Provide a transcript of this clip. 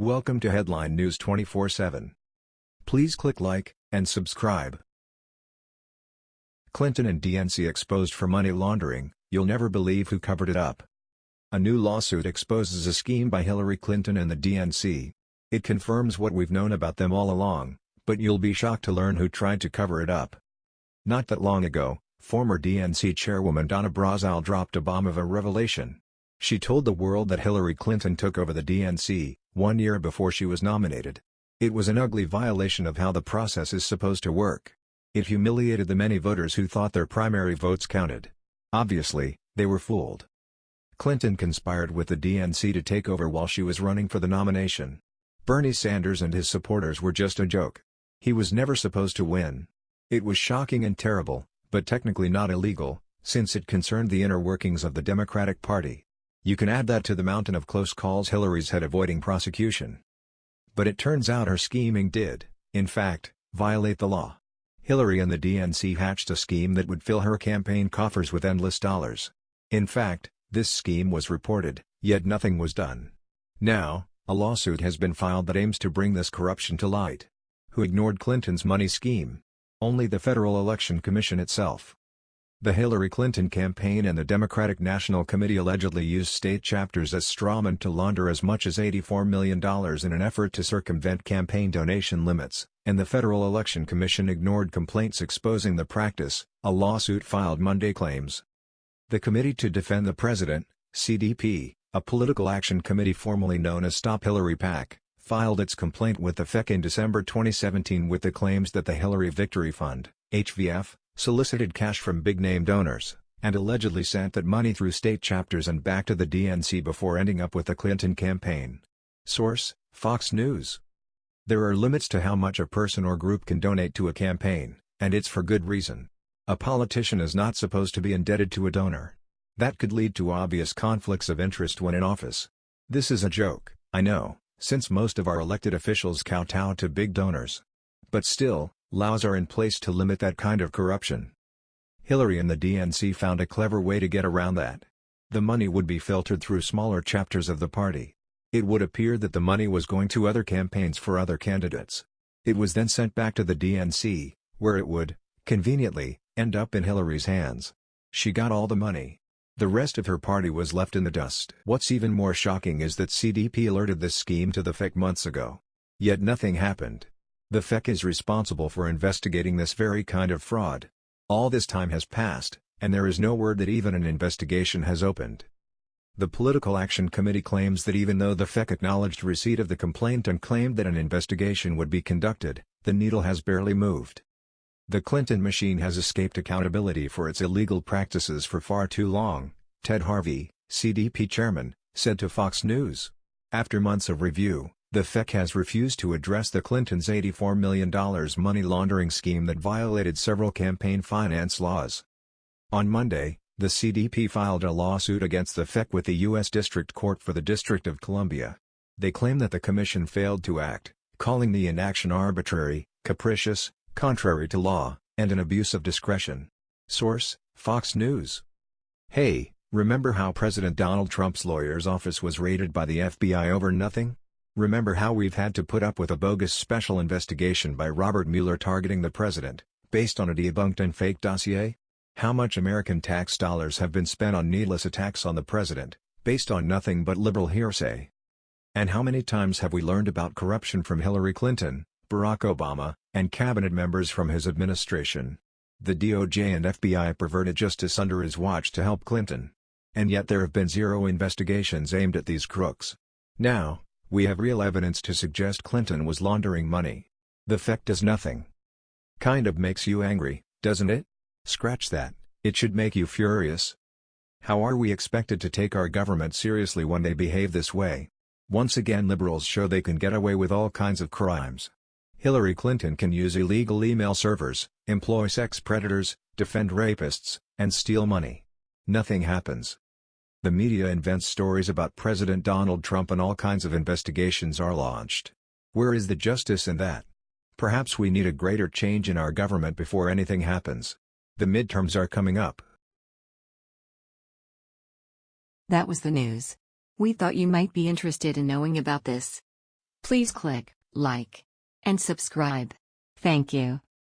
Welcome to Headline News 24/7. Please click like and subscribe. Clinton and DNC exposed for money laundering, you'll never believe who covered it up. A new lawsuit exposes a scheme by Hillary Clinton and the DNC. It confirms what we've known about them all along, but you'll be shocked to learn who tried to cover it up. Not that long ago, former DNC chairwoman Donna Brazile dropped a bomb of a revelation. She told the world that Hillary Clinton took over the DNC, one year before she was nominated. It was an ugly violation of how the process is supposed to work. It humiliated the many voters who thought their primary votes counted. Obviously, they were fooled. Clinton conspired with the DNC to take over while she was running for the nomination. Bernie Sanders and his supporters were just a joke. He was never supposed to win. It was shocking and terrible, but technically not illegal, since it concerned the inner workings of the Democratic Party. You can add that to the mountain of close calls Hillary's had avoiding prosecution. But it turns out her scheming did, in fact, violate the law. Hillary and the DNC hatched a scheme that would fill her campaign coffers with endless dollars. In fact, this scheme was reported, yet nothing was done. Now, a lawsuit has been filed that aims to bring this corruption to light. Who ignored Clinton's money scheme? Only the Federal Election Commission itself. The Hillary Clinton campaign and the Democratic National Committee allegedly used state chapters as strawmen to launder as much as $84 million in an effort to circumvent campaign donation limits, and the Federal Election Commission ignored complaints exposing the practice, a lawsuit filed Monday claims. The Committee to Defend the President, CDP, a political action committee formerly known as Stop Hillary PAC, filed its complaint with the FEC in December 2017 with the claims that the Hillary Victory Fund, HVF, solicited cash from big-name donors, and allegedly sent that money through state chapters and back to the DNC before ending up with the Clinton campaign. Source, Fox News. There are limits to how much a person or group can donate to a campaign, and it's for good reason. A politician is not supposed to be indebted to a donor. That could lead to obvious conflicts of interest when in office. This is a joke, I know, since most of our elected officials kowtow to big donors. But still, Laws are in place to limit that kind of corruption. Hillary and the DNC found a clever way to get around that. The money would be filtered through smaller chapters of the party. It would appear that the money was going to other campaigns for other candidates. It was then sent back to the DNC, where it would, conveniently, end up in Hillary's hands. She got all the money. The rest of her party was left in the dust. What's even more shocking is that CDP alerted this scheme to the FEC months ago. Yet nothing happened. The FEC is responsible for investigating this very kind of fraud. All this time has passed, and there is no word that even an investigation has opened. The Political Action Committee claims that even though the FEC acknowledged receipt of the complaint and claimed that an investigation would be conducted, the needle has barely moved. The Clinton machine has escaped accountability for its illegal practices for far too long, Ted Harvey, CDP chairman, said to Fox News. After months of review, the FEC has refused to address the Clintons' $84 million money laundering scheme that violated several campaign finance laws. On Monday, the CDP filed a lawsuit against the FEC with the U.S. District Court for the District of Columbia. They claim that the commission failed to act, calling the inaction arbitrary, capricious, contrary to law, and an abuse of discretion. Source, Fox News. Hey, remember how President Donald Trump's lawyer's office was raided by the FBI over nothing? Remember how we've had to put up with a bogus special investigation by Robert Mueller targeting the president, based on a debunked and fake dossier? How much American tax dollars have been spent on needless attacks on the president, based on nothing but liberal hearsay? And how many times have we learned about corruption from Hillary Clinton, Barack Obama, and cabinet members from his administration? The DOJ and FBI perverted justice under his watch to help Clinton. And yet there have been zero investigations aimed at these crooks. Now, we have real evidence to suggest Clinton was laundering money. The fact does nothing. Kind of makes you angry, doesn't it? Scratch that, it should make you furious. How are we expected to take our government seriously when they behave this way? Once again liberals show they can get away with all kinds of crimes. Hillary Clinton can use illegal email servers, employ sex predators, defend rapists, and steal money. Nothing happens. The media invents stories about President Donald Trump and all kinds of investigations are launched. Where is the justice in that? Perhaps we need a greater change in our government before anything happens. The midterms are coming up. That was the news. We thought you might be interested in knowing about this. Please click like and subscribe. Thank you.